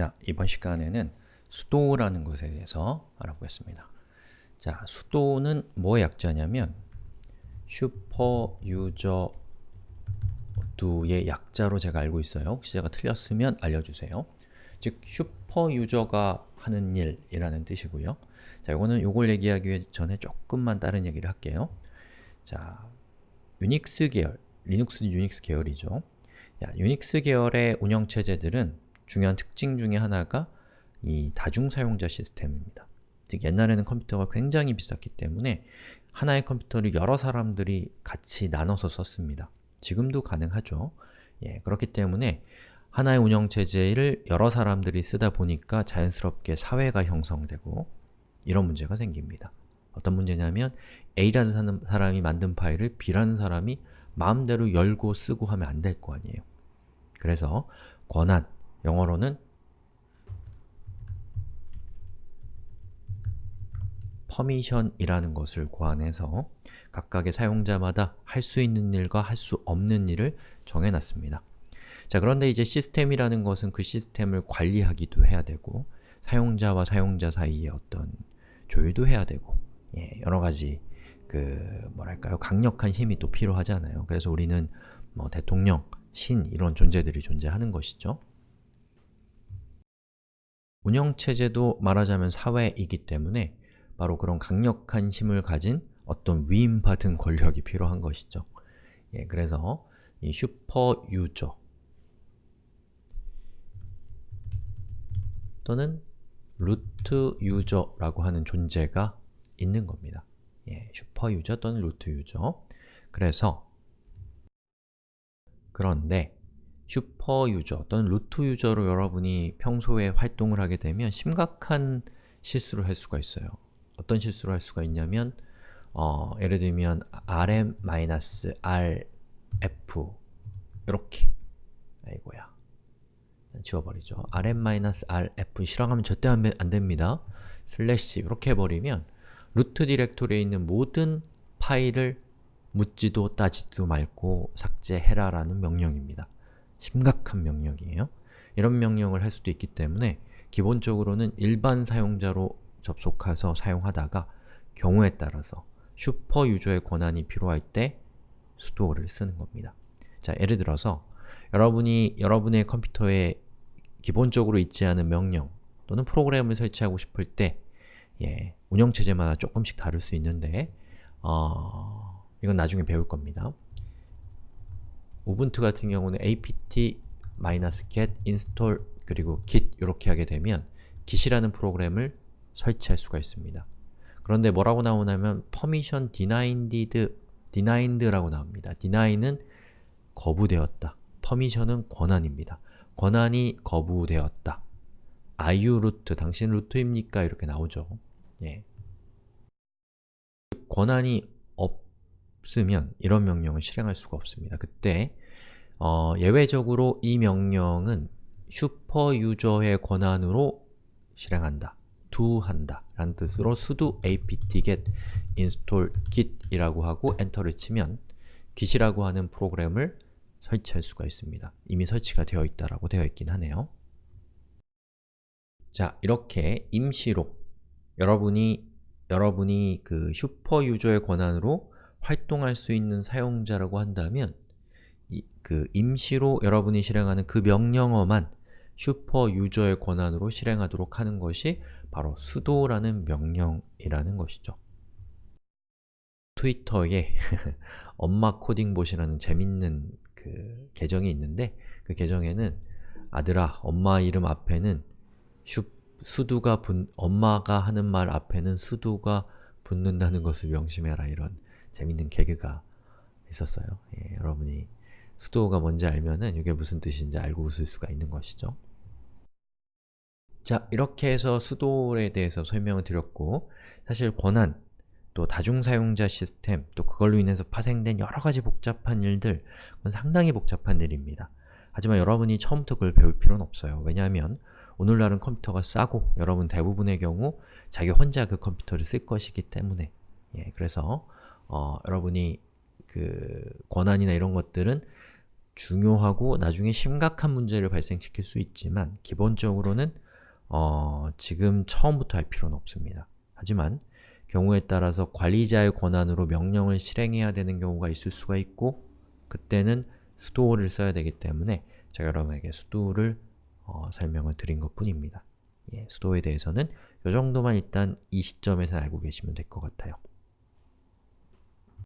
자, 이번 시간에는 sudo라는 것에 대해서 알아보겠습니다. 자, sudo는 뭐의 약자냐면 super user do의 약자로 제가 알고 있어요. 혹시 제가 틀렸으면 알려주세요. 즉, super user가 하는 일이라는 뜻이고요. 자, 이거는 요걸 얘기하기 전에 조금만 다른 얘기를 할게요. 자, 유닉스 계열, 리눅스는 유닉스 계열이죠. 야, 유닉스 계열의 운영체제들은 중요한 특징 중에 하나가 이 다중사용자 시스템입니다. 즉 옛날에는 컴퓨터가 굉장히 비쌌기 때문에 하나의 컴퓨터를 여러 사람들이 같이 나눠서 썼습니다. 지금도 가능하죠. 예, 그렇기 때문에 하나의 운영체제를 여러 사람들이 쓰다 보니까 자연스럽게 사회가 형성되고 이런 문제가 생깁니다. 어떤 문제냐면 A라는 사람이 만든 파일을 B라는 사람이 마음대로 열고 쓰고 하면 안 될 거 아니에요. 그래서 권한, 영어로는 퍼미션이라는 것을 고안해서 각각의 사용자마다 할 수 있는 일과 할 수 없는 일을 정해놨습니다. 자 그런데 이제 시스템이라는 것은 그 시스템을 관리하기도 해야 되고 사용자와 사용자 사이에 어떤 조율도 해야 되고 예, 여러가지 그 뭐랄까요 강력한 힘이 또 필요하잖아요. 그래서 우리는 뭐 대통령, 신 이런 존재들이 존재하는 것이죠. 운영체제도 말하자면 사회이기 때문에 바로 그런 강력한 힘을 가진 어떤 위임받은 권력이 필요한 것이죠. 예, 그래서 이 슈퍼 유저 또는 root user라고 하는 존재가 있는 겁니다. 예, super user 또는 root user 그래서 그런데 super user 또는 root user로 여러분이 평소에 활동을 하게 되면 심각한 실수를 할 수가 있어요. 어떤 실수를 할 수가 있냐면 어, 예를 들면 rm-rf 이렇게 아이고야 지워버리죠. rm-rf 실행하면 절대 안, 안 됩니다. 슬래시 이렇게 해버리면 root directory에 있는 모든 파일을 묻지도 따지도 말고 삭제해라 라는 명령입니다. 심각한 명령이에요. 이런 명령을 할 수도 있기 때문에 기본적으로는 일반 사용자로 접속해서 사용하다가 경우에 따라서 슈퍼 유저의 권한이 필요할 때 수도를 쓰는 겁니다. 자, 예를 들어서 여러분이 여러분의 컴퓨터에 기본적으로 있지 않은 명령 또는 프로그램을 설치하고 싶을 때 예, 운영체제마다 조금씩 다를 수 있는데 어, 이건 나중에 배울 겁니다. 우분투 같은 경우는 apt-get install 그리고 git 이렇게 하게 되면 git이라는 프로그램을 설치할 수가 있습니다. 그런데 뭐라고 나오냐면 permission denied, denied라고 나옵니다. deny는 거부되었다. permission은 권한입니다. 권한이 거부되었다. are you root? 당신 루트입니까? 이렇게 나오죠. 예. 권한이 없으면 이런 명령을 실행할 수가 없습니다. 그때 어, 예외적으로 이 명령은 super user의 권한으로 실행한다. do한다 라는 뜻으로 sudo apt-get install git 이라고 하고 엔터를 치면 git이라고 하는 프로그램을 설치할 수가 있습니다. 이미 설치가 되어 있다라고 되어 있긴 하네요. 자, 이렇게 임시로 여러분이 여러분이 그 super user의 권한으로 활동할 수 있는 사용자라고 한다면 이, 그 임시로 여러분이 실행하는 그 명령어만 슈퍼 유저의 권한으로 실행하도록 하는 것이 바로 sudo라는 명령이라는 것이죠. 트위터에 엄마 코딩봇이라는 재밌는 그 계정이 있는데 그 계정에는 아들아, 엄마 이름 앞에는 슈, 수두가 분, 엄마가 하는 말 앞에는 수두가 붙는다는 것을 명심해라 이런 재밌는 개그가 있었어요. 예, 여러분이 수도가 뭔지 알면은 이게 무슨 뜻인지 알고 웃을 수가 있는 것이죠. 자, 이렇게 해서 수도에 대해서 설명을 드렸고 사실 권한, 또 다중사용자 시스템, 또 그걸로 인해서 파생된 여러가지 복잡한 일들 그건 상당히 복잡한 일입니다. 하지만 여러분이 처음부터 그걸 배울 필요는 없어요. 왜냐하면 오늘날은 컴퓨터가 싸고 여러분 대부분의 경우 자기 혼자 그 컴퓨터를 쓸 것이기 때문에 예, 그래서 어, 여러분이 그 권한이나 이런 것들은 중요하고 나중에 심각한 문제를 발생시킬 수 있지만 기본적으로는 어, 지금 처음부터 할 필요는 없습니다. 하지만 경우에 따라서 관리자의 권한으로 명령을 실행해야 되는 경우가 있을 수가 있고 그때는 sudo를 써야 되기 때문에 제가 여러분에게 sudo를 어, 설명을 드린 것 뿐입니다. 예, sudo에 대해서는 이 정도만 일단 이 시점에서 알고 계시면 될 것 같아요.